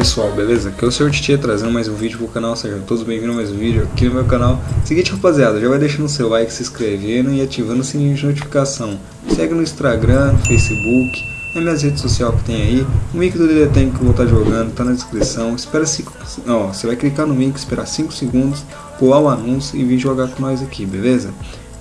pessoal, beleza? Aqui é o Sr. Titia trazendo mais um vídeo pro canal, sejam todos bem-vindos a mais um vídeo aqui no meu canal. Seguinte rapaziada, já vai deixando seu like, se inscrevendo e ativando o sininho de notificação. Segue no Instagram, no Facebook, nas minhas redes sociais que tem aí. O link do DD Tank que eu vou estar jogando tá na descrição. Espera 5, ó, você vai clicar no link, esperar 5 segundos, pular o anúncio e vir jogar com nós aqui, beleza?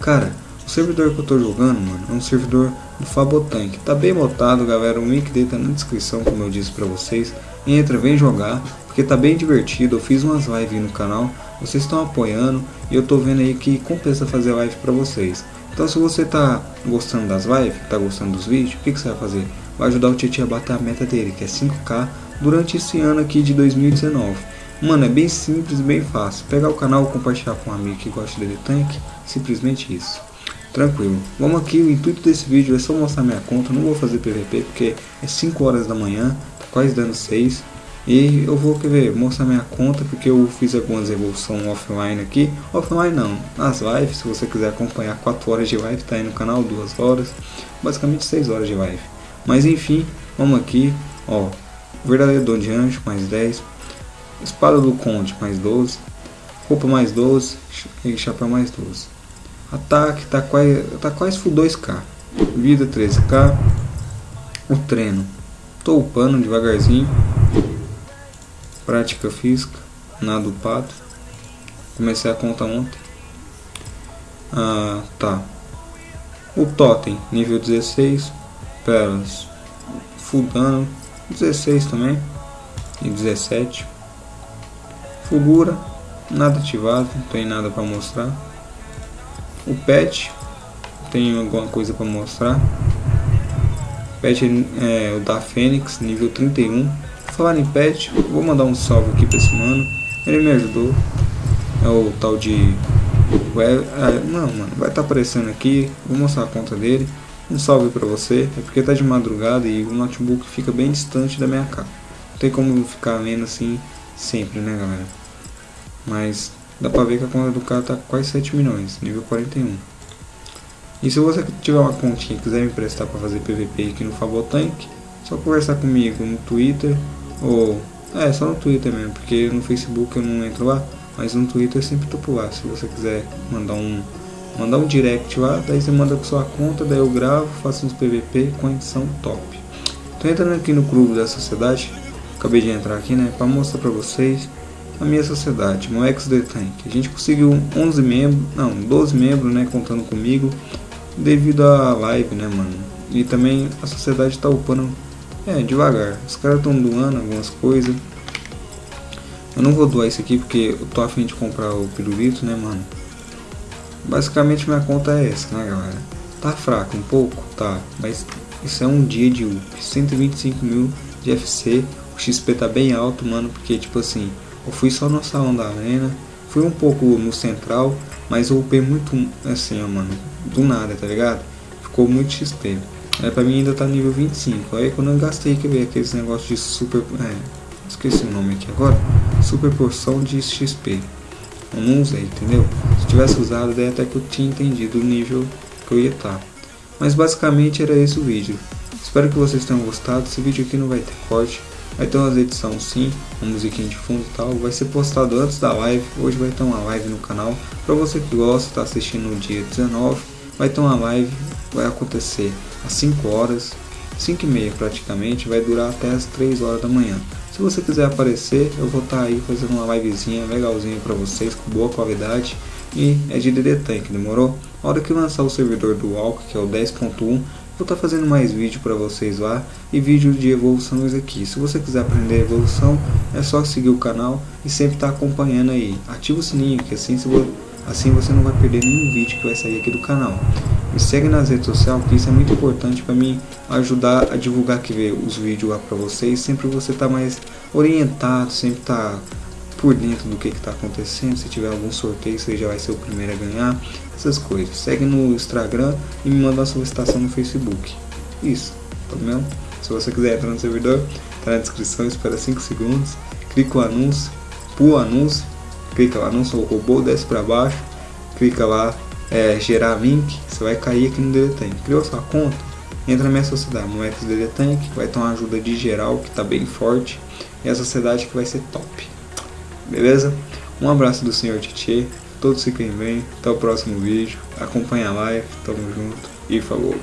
Cara, o servidor que eu tô jogando, mano, é um servidor do Fabotank. Tá bem botado, galera. O link dele tá na descrição, como eu disse pra vocês. Entra, vem jogar, porque tá bem divertido. Eu fiz umas lives no canal, vocês estão apoiando e eu tô vendo aí que compensa fazer live pra vocês. Então se você tá gostando das lives, tá gostando dos vídeos, o que, que você vai fazer? Vai ajudar o Tietchan a bater a meta dele, que é 5k, durante esse ano aqui de 2019. Mano, é bem simples bem fácil. Pegar o canal, compartilhar com um amigo que gosta de tank, simplesmente isso. Tranquilo. Vamos aqui, o intuito desse vídeo é só mostrar minha conta, não vou fazer PVP porque é 5 horas da manhã, tá quase dando 6. E eu vou quer ver, mostrar minha conta porque eu fiz algumas evoluções offline aqui. Offline não, nas lives, se você quiser acompanhar 4 horas de live, tá aí no canal, 2 horas, basicamente 6 horas de live. Mas enfim, vamos aqui, ó, verdadeiro dom de anjo, mais 10, espada do conde, mais 12, roupa mais 12 e chapéu mais 12. Ataque tá quase, tá quase full 2k. Vida 13k. O treino. Tô upando devagarzinho. Prática física. Nada upado. Comecei a conta ontem. Ah, tá. O totem, nível 16. Pérolas. Full dano. 16 também. E 17. Fulgura. Nada ativado. Não tem nada para mostrar o pet tem alguma coisa para mostrar? Pet é o da Fênix nível 31 falar em pet vou mandar um salve aqui para esse mano. Ele me ajudou. É o tal de ah, não mano vai estar tá aparecendo aqui. Vou mostrar a conta dele. Um salve para você. É porque tá de madrugada e o notebook fica bem distante da minha casa. Não tem como ficar vendo assim sempre né galera? Mas dá pra ver que a conta do cara tá quase 7 milhões, nível 41. E se você tiver uma continha e quiser me emprestar para fazer PVP aqui no Fabotank, só conversar comigo no Twitter ou... É, só no Twitter mesmo, porque no Facebook eu não entro lá, mas no Twitter eu sempre tô por lá. Se você quiser mandar um, mandar um direct lá, daí você manda com sua conta, daí eu gravo, faço uns PVP com edição top. Tô entrando aqui no clube da sociedade, acabei de entrar aqui, né, para mostrar para vocês a minha sociedade, meu ex-The Tank. A gente conseguiu 11 membros, não, 12 membros, né, contando comigo, devido à live, né, mano. E também a sociedade tá upando, é, devagar. Os caras estão doando algumas coisas. Eu não vou doar isso aqui porque eu tô afim de comprar o pirulito, né, mano. Basicamente minha conta é essa, né, galera. Tá fraco um pouco? Tá, mas isso é um dia de up. 125 mil de FC. O XP tá bem alto, mano, porque tipo assim, eu fui só no salão da arena, fui um pouco no central, mas eu upei muito assim, ó, mano, do nada, tá ligado? Ficou muito XP. É, pra mim ainda tá nível 25. Aí quando eu gastei que ver aqueles negócios de super. É, esqueci o nome aqui agora. Super porção de XP. Eu não usei, entendeu? Se tivesse usado, daí até que eu tinha entendido o nível que eu ia estar. Tá. Mas basicamente era esse o vídeo. Espero que vocês tenham gostado. Esse vídeo aqui não vai ter corte. Vai ter umas edições sim, uma musiquinha de fundo e tal. Vai ser postado antes da live. Hoje vai ter uma live no canal. Para você que gosta, tá assistindo no dia 19, vai ter uma live. Vai acontecer às 5 horas, 5 e meia praticamente. Vai durar até as 3 horas da manhã. Se você quiser aparecer, eu vou estar tá aí fazendo uma livezinha legalzinha para vocês, com boa qualidade. E é de DD Tank, demorou? A hora que lançar o servidor do Walk, que é o 10.1, Vou estar tá fazendo mais vídeo para vocês lá e vídeos de evoluções aqui. Se você quiser aprender evolução, é só seguir o canal e sempre estar tá acompanhando aí. Ativa o sininho, que assim, assim você não vai perder nenhum vídeo que vai sair aqui do canal. Me segue nas redes sociais, que isso é muito importante para mim ajudar a divulgar aqui os vídeos lá para vocês. Sempre você tá mais orientado, sempre tá por dentro do que está acontecendo. Se tiver algum sorteio, você já vai ser o primeiro a ganhar. Essas coisas. Segue no Instagram e me manda uma solicitação no Facebook. Isso, tá vendo? Se você quiser entrar no servidor, tá na descrição, espera 5 segundos. Clica o anúncio, pula o anúncio, clica lá, anúncio robô, desce para baixo, clica lá, é, gerar link, você vai cair aqui no Deletém. Criou sua conta? entra na minha sociedade, no XDD Tank, vai ter uma ajuda de geral que tá bem forte, e a sociedade que vai ser top. Beleza? Um abraço do senhor Titi, todos fiquem bem, até o próximo vídeo, acompanha a live, tamo junto. E falou!